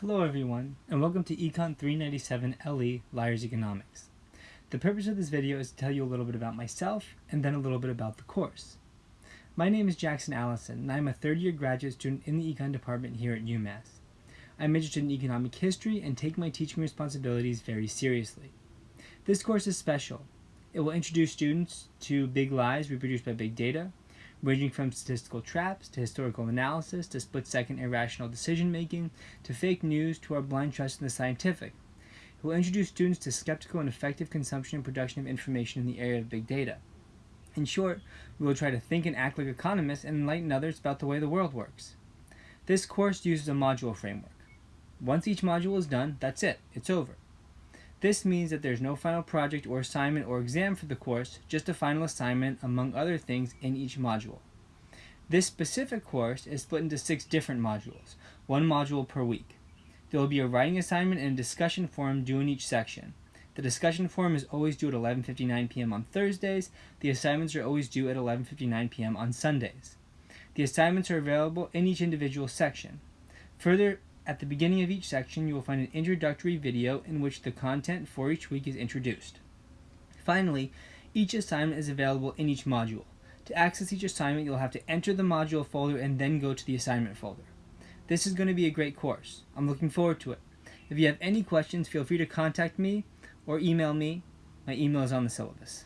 Hello everyone, and welcome to Econ 397 LE Liars Economics. The purpose of this video is to tell you a little bit about myself, and then a little bit about the course. My name is Jackson Allison, and I'm a third year graduate student in the Econ department here at UMass. I'm interested in economic history and take my teaching responsibilities very seriously. This course is special. It will introduce students to big lies reproduced by big data, ranging from statistical traps to historical analysis to split-second irrational decision-making to fake news to our blind trust in the scientific. It will introduce students to skeptical and effective consumption and production of information in the area of big data. In short, we will try to think and act like economists and enlighten others about the way the world works. This course uses a module framework. Once each module is done, that's it, it's over. This means that there's no final project or assignment or exam for the course, just a final assignment among other things in each module. This specific course is split into six different modules, one module per week. There will be a writing assignment and a discussion forum due in each section. The discussion forum is always due at 11.59 p.m. on Thursdays. The assignments are always due at 11.59 p.m. on Sundays. The assignments are available in each individual section. Further at the beginning of each section, you will find an introductory video in which the content for each week is introduced. Finally, each assignment is available in each module. To access each assignment, you'll have to enter the module folder and then go to the assignment folder. This is going to be a great course. I'm looking forward to it. If you have any questions, feel free to contact me or email me. My email is on the syllabus.